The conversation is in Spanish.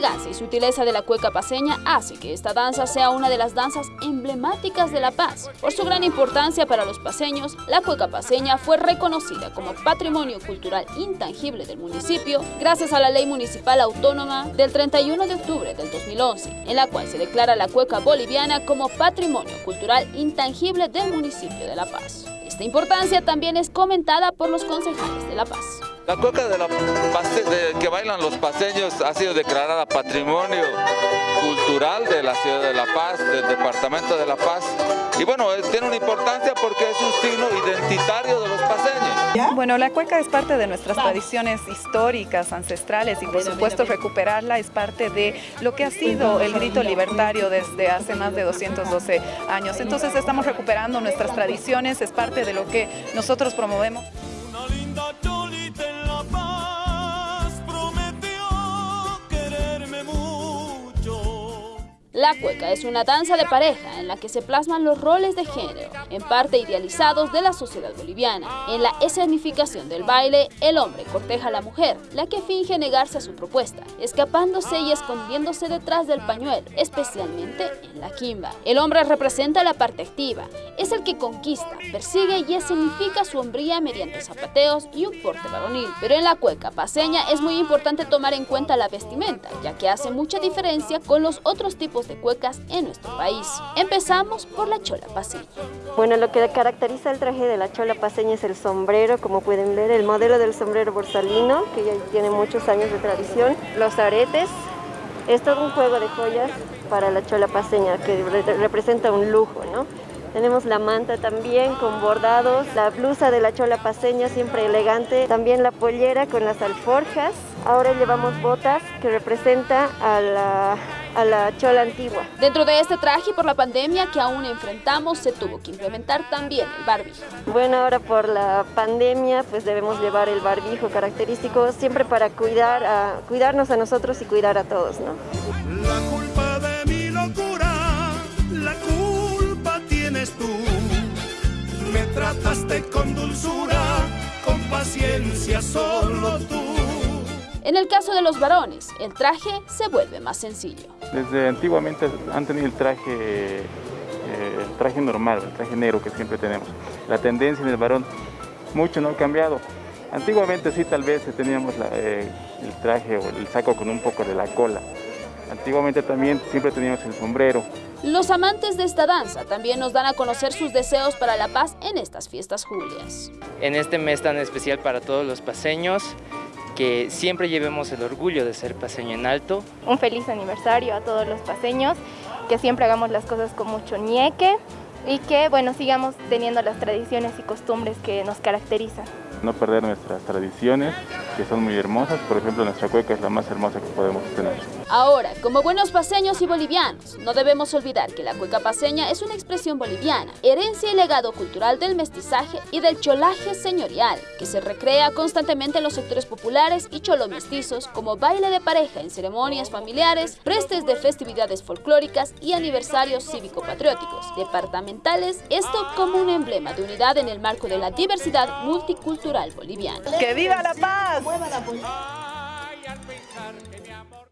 elegancia y sutileza de la cueca paseña hace que esta danza sea una de las danzas emblemáticas de La Paz. Por su gran importancia para los paseños, la cueca paseña fue reconocida como Patrimonio Cultural Intangible del municipio gracias a la Ley Municipal Autónoma del 31 de octubre del 2011, en la cual se declara la cueca boliviana como Patrimonio Cultural Intangible del municipio de La Paz. Esta importancia también es comentada por los concejales de La Paz. La cueca de la que bailan los paseños ha sido declarada Patrimonio Cultural de la ciudad de La Paz, del departamento de La Paz. Y bueno, tiene una importancia porque es un signo identitario de los paseños. Bueno, la cueca es parte de nuestras tradiciones históricas, ancestrales y por supuesto recuperarla es parte de lo que ha sido el grito libertario desde hace más de 212 años. Entonces estamos recuperando nuestras tradiciones, es parte de lo que nosotros promovemos. La cueca es una danza de pareja en la que se plasman los roles de género, en parte idealizados de la sociedad boliviana. En la escenificación del baile, el hombre corteja a la mujer, la que finge negarse a su propuesta, escapándose y escondiéndose detrás del pañuelo, especialmente en la quimba. El hombre representa la parte activa, es el que conquista, persigue y escenifica su hombría mediante zapateos y un porte varonil. Pero en la cueca paseña es muy importante tomar en cuenta la vestimenta, ya que hace mucha diferencia con los otros tipos de cuecas en nuestro país. Empezamos por la chola paseña. Bueno, lo que caracteriza el traje de la chola paseña es el sombrero, como pueden ver, el modelo del sombrero borsalino, que ya tiene muchos años de tradición, los aretes, es todo un juego de joyas para la chola paseña, que representa un lujo, ¿no? Tenemos la manta también con bordados, la blusa de la chola paseña siempre elegante, también la pollera con las alforjas. Ahora llevamos botas que representa a la a la chola antigua. Dentro de este traje por la pandemia que aún enfrentamos se tuvo que implementar también el barbijo. Bueno, ahora por la pandemia pues debemos llevar el barbijo característico siempre para cuidar a, cuidarnos a nosotros y cuidar a todos, ¿no? Tú. Me trataste con dulzura, con paciencia solo tú. En el caso de los varones, el traje se vuelve más sencillo. Desde antiguamente han tenido el traje, eh, el traje normal, el traje negro que siempre tenemos. La tendencia en el varón mucho no ha cambiado. Antiguamente sí tal vez teníamos eh, el traje o el saco con un poco de la cola. Antiguamente también siempre teníamos el sombrero. Los amantes de esta danza también nos dan a conocer sus deseos para la paz en estas fiestas julias. En este mes tan especial para todos los paseños, que siempre llevemos el orgullo de ser paseño en alto. Un feliz aniversario a todos los paseños, que siempre hagamos las cosas con mucho ñeque y que bueno sigamos teniendo las tradiciones y costumbres que nos caracterizan no perder nuestras tradiciones, que son muy hermosas. Por ejemplo, nuestra cueca es la más hermosa que podemos tener. Ahora, como buenos paseños y bolivianos, no debemos olvidar que la cueca paseña es una expresión boliviana, herencia y legado cultural del mestizaje y del cholaje señorial, que se recrea constantemente en los sectores populares y cholomestizos como baile de pareja en ceremonias familiares, prestes de festividades folclóricas y aniversarios cívico-patrióticos, departamentales, esto como un emblema de unidad en el marco de la diversidad multicultural boliviano. ¡Que viva la paz!